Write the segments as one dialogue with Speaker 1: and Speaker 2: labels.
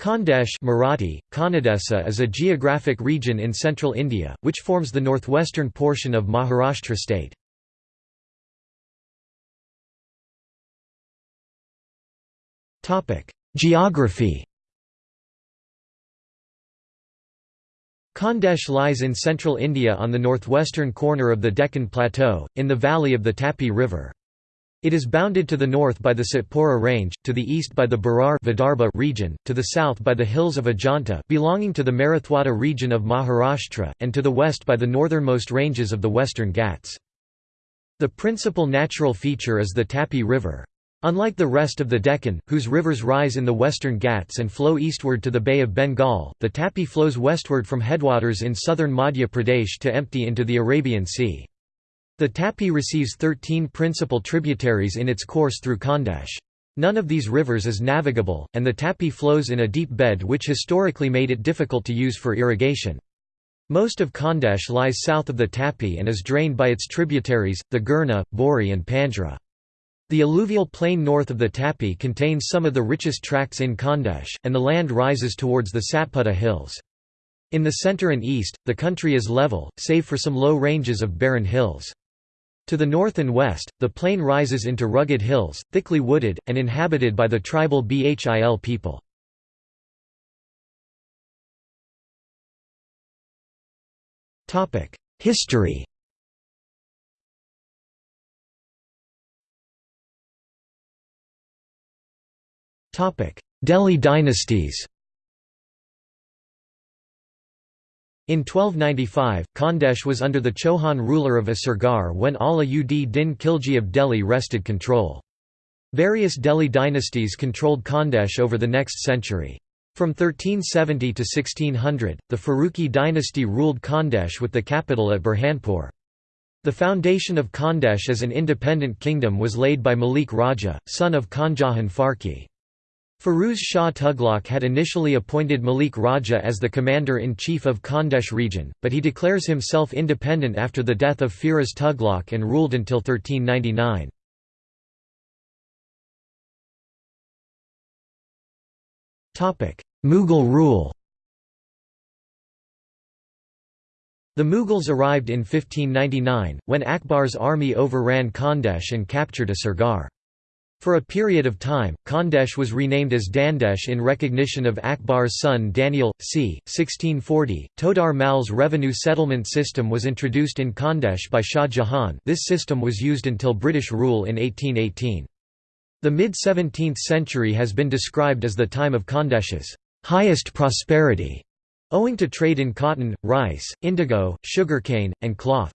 Speaker 1: Khandesh Marathi, Kannadesa is a geographic region in central India, which forms the northwestern portion of Maharashtra state. Geography Khandesh lies in central India on the northwestern corner of the Deccan Plateau, in the valley of the Tapi River. It is bounded to the north by the Satpura Range, to the east by the Berar region, to the south by the hills of Ajanta belonging to the Marathwada region of Maharashtra, and to the west by the northernmost ranges of the Western Ghats. The principal natural feature is the Tapi River. Unlike the rest of the Deccan, whose rivers rise in the western Ghats and flow eastward to the Bay of Bengal, the Tapi flows westward from headwaters in southern Madhya Pradesh to empty into the Arabian Sea. The Tapi receives 13 principal tributaries in its course through Khandesh. None of these rivers is navigable, and the Tapi flows in a deep bed which historically made it difficult to use for irrigation. Most of Khandesh lies south of the Tapi and is drained by its tributaries, the Girna, Bori and Panjra. The alluvial plain north of the Tapi contains some of the richest tracts in Khandesh, and the land rises towards the Satpura hills. In the center and east, the country is level, save for some low ranges of barren hills. To the north and west, the plain rises into rugged hills, thickly wooded, and inhabited by the tribal Bhil people. History Delhi dynasties In 1295, Khandesh was under the Chauhan ruler of Asirgarh when Ala ud Din Khilji of Delhi wrested control. Various Delhi dynasties controlled Khandesh over the next century. From 1370 to 1600, the Faruqi dynasty ruled Khandesh with the capital at Burhanpur. The foundation of Khandesh as an independent kingdom was laid by Malik Raja, son of Khanjahan Faruqi. Firuz Shah Tughlaq had initially appointed Malik Raja as the commander-in-chief of Khandesh region, but he declares himself independent after the death of Firoz Tughlaq and ruled until 1399. Mughal rule The Mughals arrived in 1599, when Akbar's army overran Khandesh and captured a Asirgarh. For a period of time, Khandesh was renamed as Dandesh in recognition of Akbar's son Daniel. c. 1640, Todar Mal's revenue settlement system was introduced in Khandesh by Shah Jahan this system was used until British rule in 1818. The mid-17th century has been described as the time of Khandesh's highest prosperity, owing to trade in cotton, rice, indigo, sugarcane, and cloth.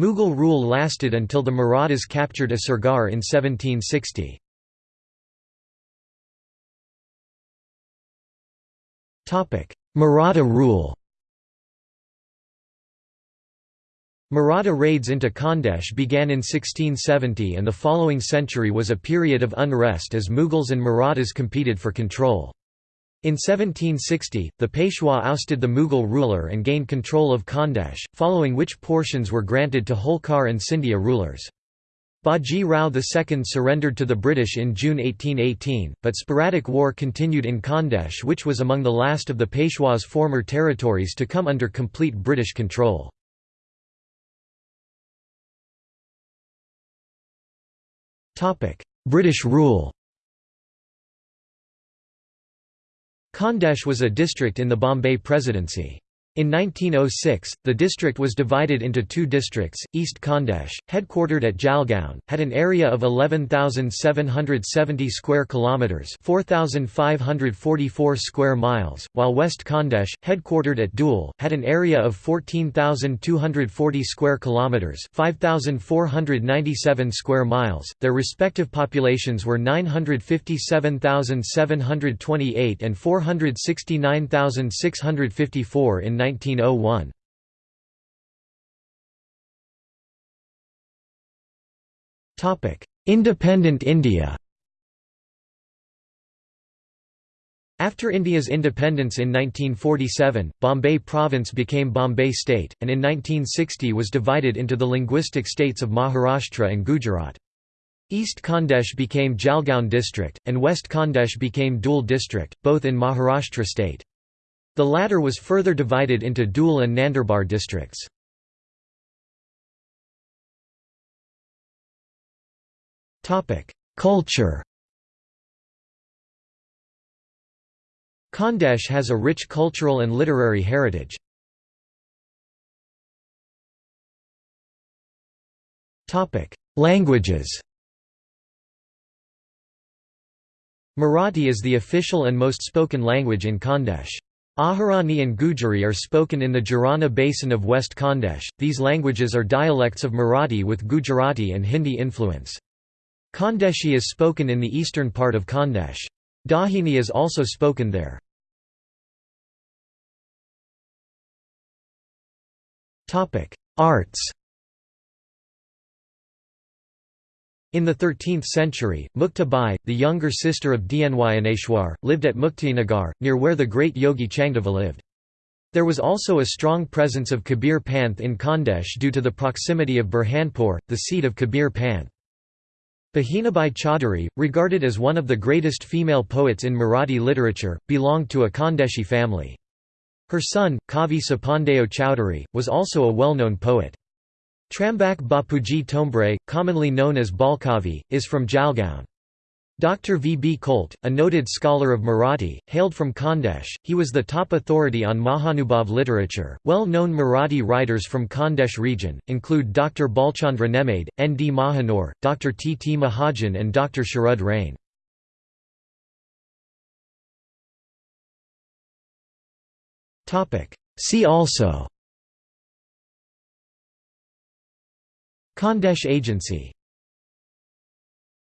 Speaker 1: Mughal rule lasted until the Marathas captured Asirgarh in 1760. Maratha rule Maratha raids into Khandesh began in 1670 and the following century was a period of unrest as Mughals and Marathas competed for control. In 1760, the Peshwa ousted the Mughal ruler and gained control of Khandesh, following which portions were granted to Holkar and Scindia rulers. Baji Rao II surrendered to the British in June 1818, but sporadic war continued in Khandesh which was among the last of the Peshwa's former territories to come under complete British control. British rule Khandesh was a district in the Bombay Presidency. In 1906, the district was divided into two districts. East Khandesh, headquartered at Jalgaon, had an area of 11,770 square kilometers, 4,544 square miles, while West Khandesh, headquartered at Dhule, had an area of 14,240 square kilometers, 5,497 square miles. Their respective populations were 957,728 and 469,654 in 1901. Independent India After India's independence in 1947, Bombay Province became Bombay State, and in 1960 was divided into the linguistic states of Maharashtra and Gujarat. East Khandesh became Jalgaon district, and West Khandesh became Dhule district, both in Maharashtra state. The latter was further divided into Dhule and Nandurbar districts. Culture Khandesh has a rich cultural and literary heritage. Languages Marathi is the official and most spoken language in Khandesh. Ahirani and Gujari are spoken in the Girna basin of West Khandesh. These languages are dialects of Marathi with Gujarati and Hindi influence. Khandeshi is spoken in the eastern part of Khandesh. Dahini is also spoken there. Arts In the 13th century, Mukta Bai, the younger sister of Dnyaneshwar, lived at Muktainagar, near where the great yogi Changdeva lived. There was also a strong presence of Kabir Panth in Khandesh due to the proximity of Burhanpur, the seat of Kabir Panth. Bahinabai Chaudhuri, regarded as one of the greatest female poets in Marathi literature, belonged to a Khandeshi family. Her son, Kavi Sapandeo Chowdhury, was also a well-known poet. Trambak Bapuji Tombre, commonly known as Balkavi, is from Jalgaon. Dr. V. B. Kolte, a noted scholar of Marathi, hailed from Khandesh. He was the top authority on Mahanubhav literature. Well known Marathi writers from Khandesh region include Dr. Bhalchandra Nemade, N. D. Mahanor, Dr. T. T. Mahajan, and Dr. Sharad Rain. See also Khandesh Agency